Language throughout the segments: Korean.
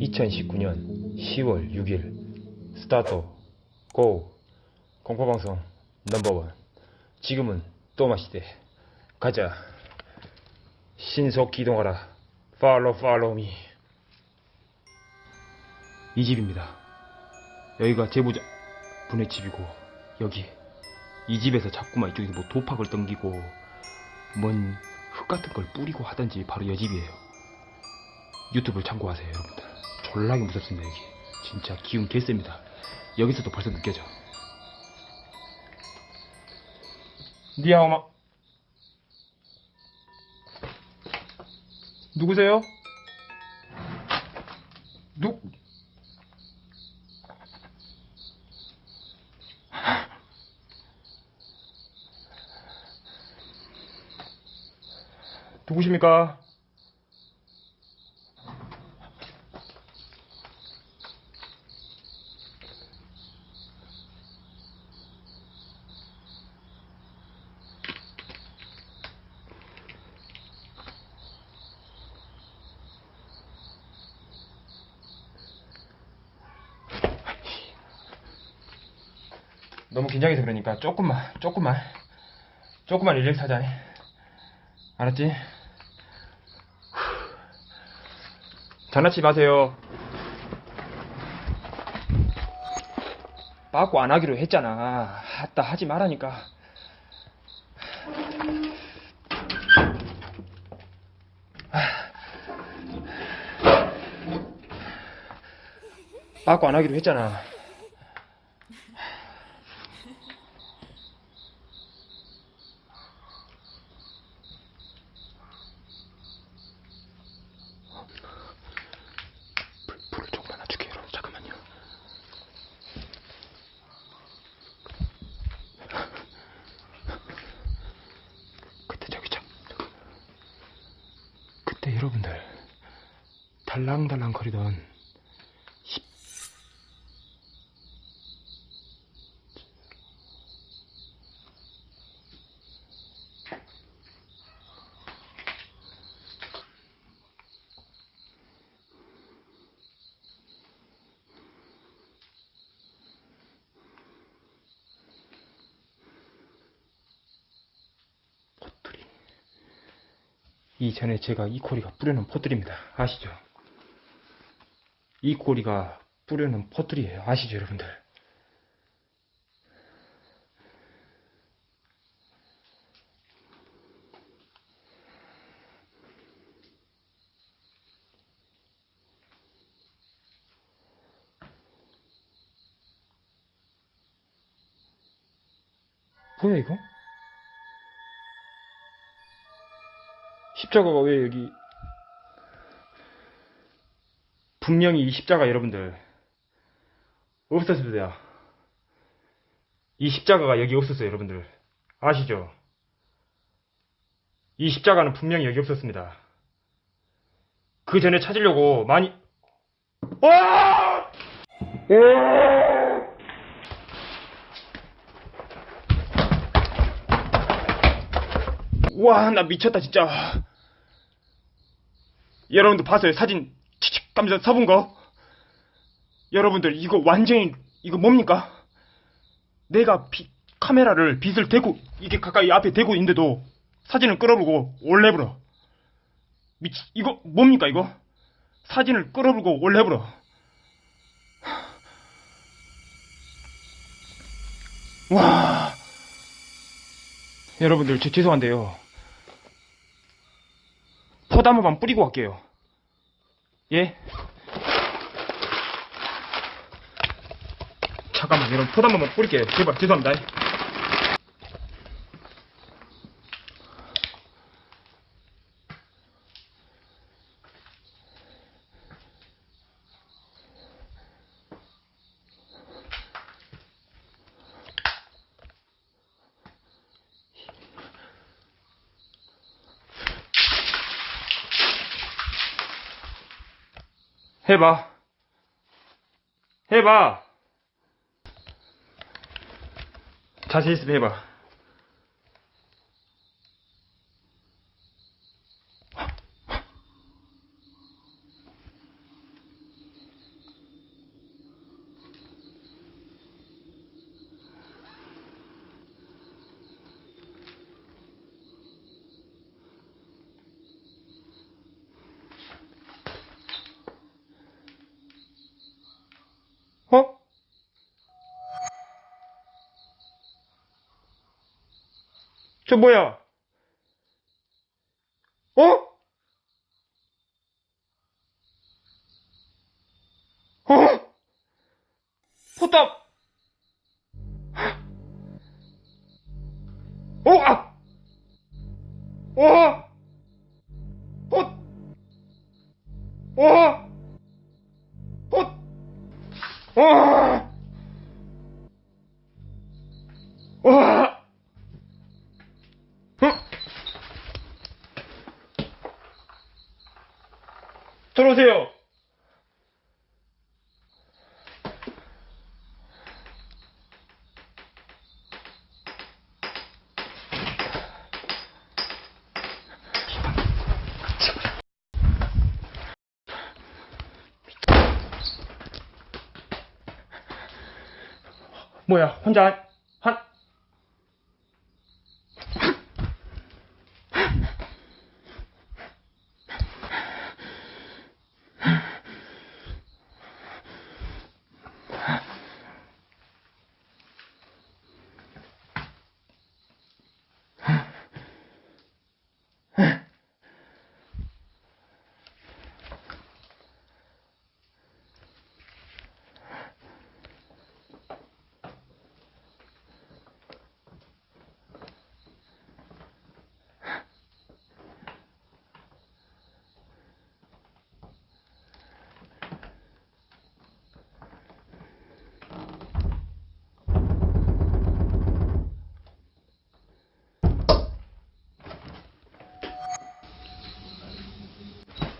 (2019년 10월 6일) start go 공포방송 number one. 지금은 또 마시대. 가자. 신속 기동하라. follow follow me 이 집입니다. 여기가 제보자 분의 집이고 여기 이 집에서 자꾸만 이쪽에서 뭐 돌팍을 던지고 뭔 흙 같은 걸 뿌리고 하던지 바로 이 집이에요. 유튜브를 참고하세요 여러분들. 졸라게 무섭습니다 여기. 진짜 기운 개셉니다. 여기서도 벌써 느껴져. 니야 엄마. 누구세요? 누 누구십니까? 너무 긴장해서 그러니까 조금만 조금만 조금만 릴렉스 하자 알았지? 장난치지 마세요. 빠꾸 안 하기로 했잖아. 아따 하지 말라니까. 빠꾸 안 하기로 했잖아 불, 불을 조금만 낮출게요 여러분 잠깐만요 그때 저기 참 그때 여러분들 달랑달랑 거리던 이전에 제가 이 코리가 뿌려놓은 포트리입니다 아시죠? 이 코리가 뿌려놓은 포트리예요 아시죠 여러분들? 뭐야 이거? 십자가가 왜 여기 분명히 이 십자가 여러분들 없었습니다. 이 십자가가 여기 없었어요, 여러분들. 아시죠? 이 십자가는 분명히 여기 없었습니다. 그 전에 찾으려고 많이 와! 와, 나 미쳤다, 진짜. 여러분들 봤어요? 사진 감자 서본 거? 여러분들 이거 완전히 이거 뭡니까? 내가 비- 카메라를 빛을 대고 이게 가까이 앞에 대고 있는데도 사진을 끌어보고 올레불어. 미치 이거 뭡니까 이거? 사진을 끌어보고 올레불어. 와. 여러분들 저 죄송한데요. 포담 한번 뿌리고 갈게요. 예? 잠깐만, 여러분, 포담 한번 뿌릴게요. 제발, 죄송합니다. 해봐. 해봐. 자신 있으면 해봐. 저 뭐야? 어? 어? 포탑! 어? 아! 어? 포! 어? 포! 어! 와! 어? 들어오세요. 뭐야, 혼자 한,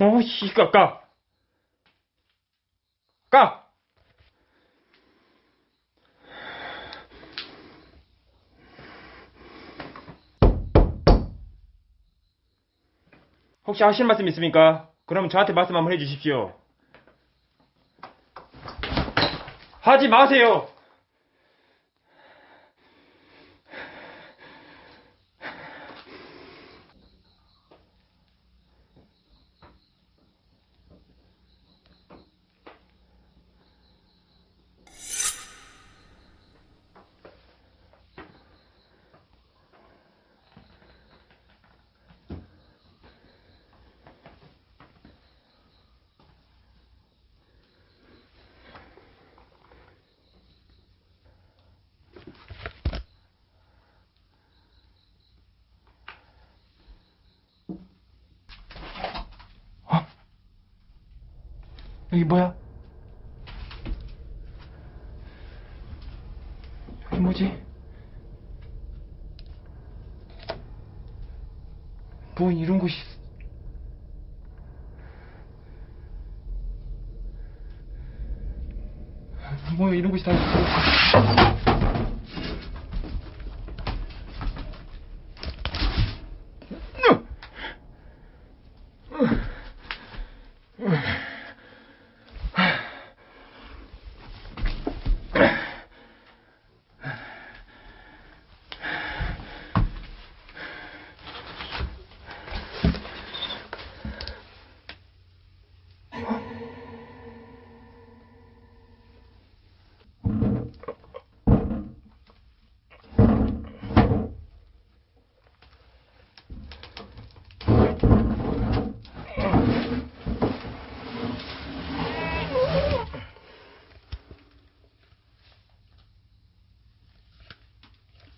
어, 씨, 까, 까. 까! 혹시 하실 말씀 있습니까? 그럼 저한테 말씀 한번 해주십시오. 하지 마세요! 여기 뭐야? 여기 뭐지? 뭐 이런 곳이 있- 뭐 이런 곳이 다 있어.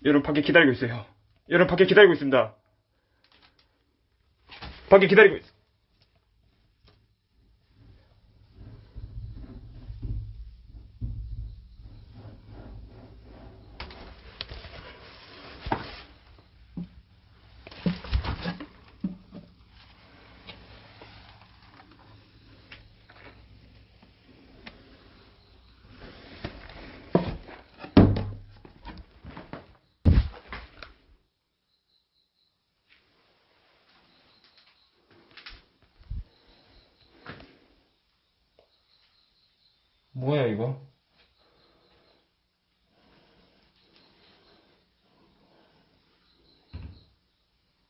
여러분 밖에 기다리고 있어요. 여러분 밖에 기다리고 있습니다. 밖에 기다리고 있어. 뭐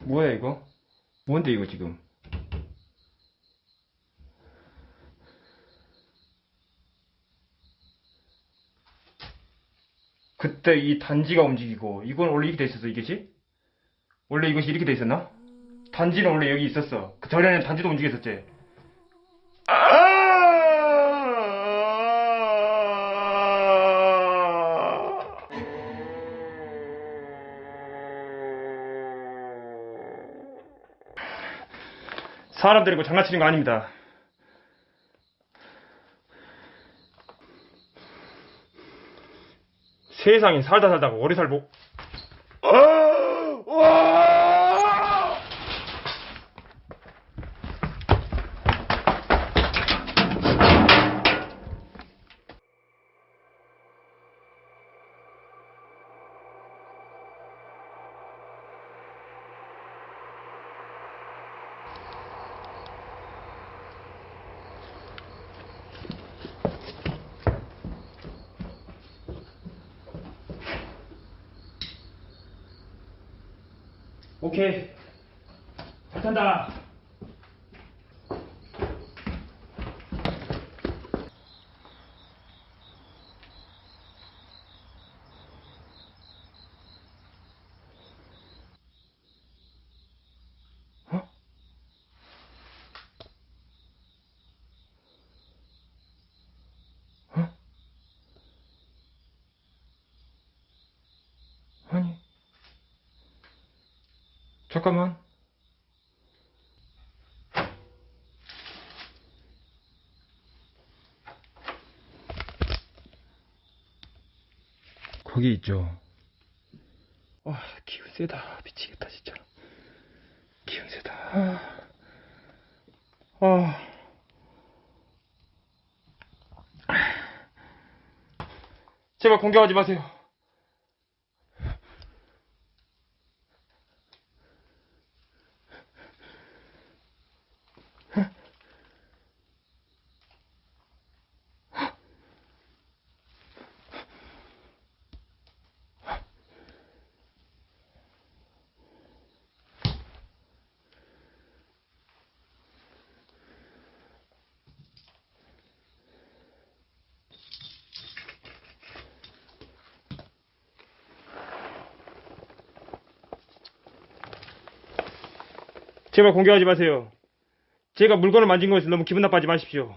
뭐야 이거? 뭔데 이거 지금? 그때 이 단지가 움직이고 이건 원래 이렇게 돼 있었어 이게지? 원래 이것이 이렇게 돼 있었나? 단지는 원래 여기 있었어. 그 전에는 단지도 움직였었지. 사람 데리고 장난치는 거 아닙니다. 세상에 살다 살다가 오래 살고 아! 와! 오케이. 잘 탄다. 어? 어? 아니. 잠깐만. 거기 있죠. 와, 기운 세다. 미치겠다, 진짜. 기운 세다. 아. 아. 제발 공격하지 마세요. 제발 공격하지 마세요. 제가 물건을 만진 것에 너무 기분 나빠하지 마십시오.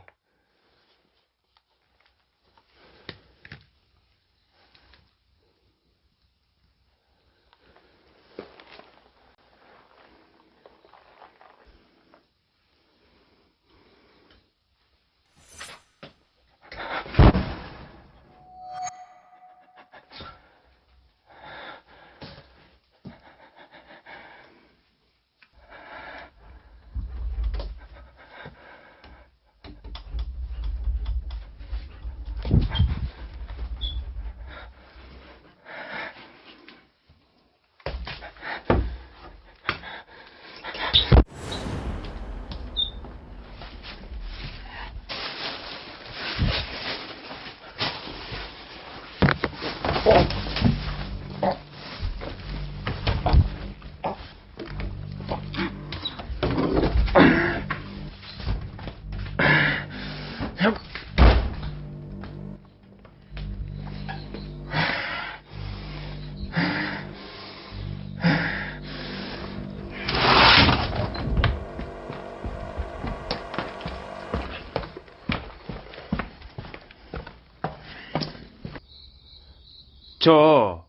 저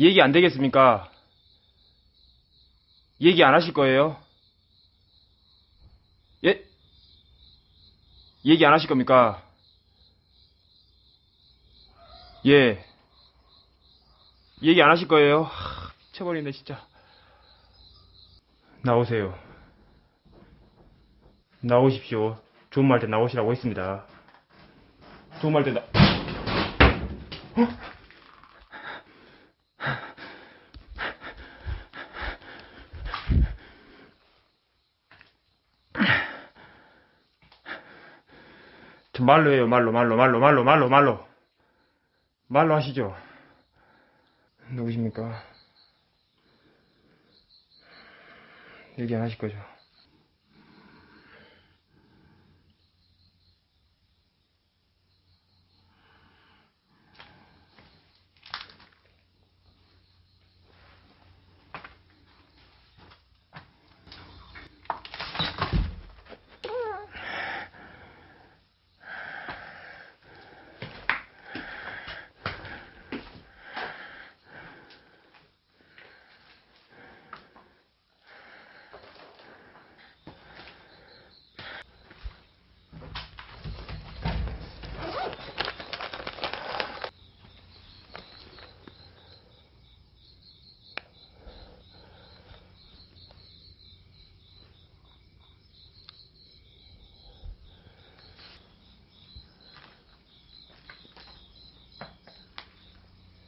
얘기 안 되겠습니까? 얘기 안 하실 거예요? 예? 얘기 안 하실 겁니까? 예. 얘기 안 하실 거예요? 하, 미쳐버리네, 진짜. 나오세요. 나오십시오. 좋은 말 때 나오시라고 했습니다. 좋은 말때 나... 어? 저 말로 해요, 말로, 말로, 말로, 말로, 말로, 말로. 말로 하시죠. 누구십니까? 얘기 안 하실 거죠?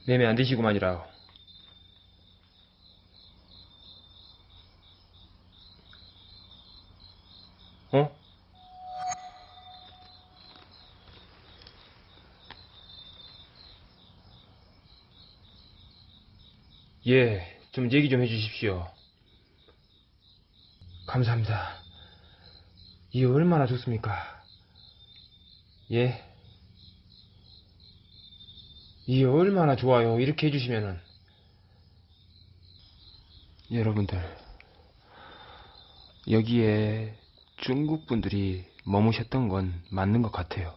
매매 안 되시구만이라. 어? 예, 좀 얘기 좀 해주십시오. 감사합니다. 이게 얼마나 좋습니까? 예. 이게 얼마나 좋아요. 이렇게 해주시면은. 여러분들, 여기에 중국 분들이 머무셨던 건 맞는 것 같아요.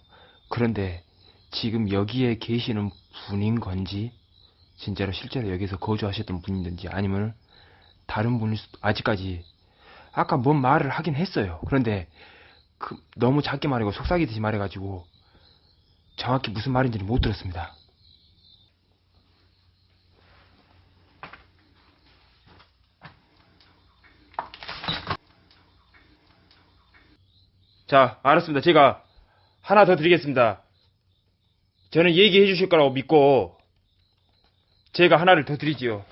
그런데 지금 여기에 계시는 분인 건지, 진짜로 실제로 여기서 거주하셨던 분이든지 아니면 다른 수도, 아직까지, 아까 뭔 말을 하긴 했어요. 그런데 그, 너무 작게 말하고 속삭이듯이 말해가지고 정확히 무슨 말인지는 못 들었습니다. 자, 알았습니다. 제가 하나 더 드리겠습니다. 저는 얘기해 주실 거라고 믿고 제가 하나를 더 드리지요.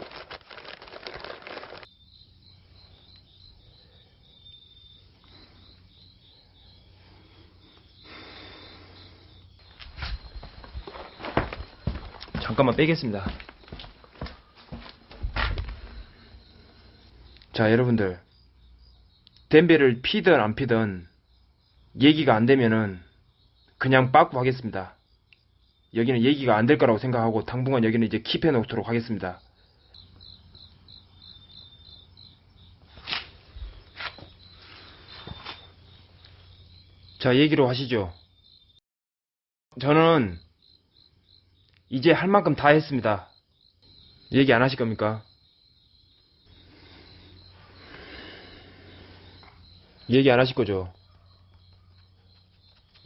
잠깐만 빼겠습니다. 자, 여러분들. 댐베를 피든 안 피든 얘기가 안 되면은 그냥 빠꾸 하겠습니다. 여기는 얘기가 안 될 거라고 생각하고 당분간 여기는 이제 킵해 놓도록 하겠습니다. 자, 얘기로 하시죠. 저는 이제 할 만큼 다 했습니다. 얘기 안 하실 겁니까? 얘기 안 하실 거죠?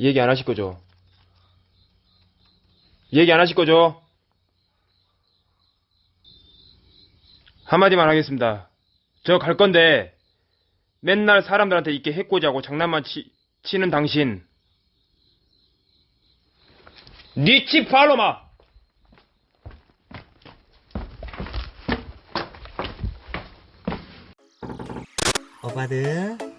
얘기 안 하실 거죠? 얘기 안 하실 거죠? 한마디만 하겠습니다. 저 갈 건데, 맨날 사람들한테 이렇게 해코지하고 장난만 치, 치는 당신. 니치 팔로마! 오빠들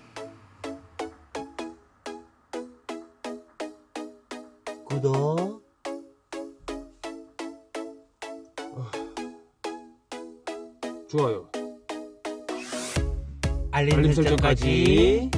알림, 설정까지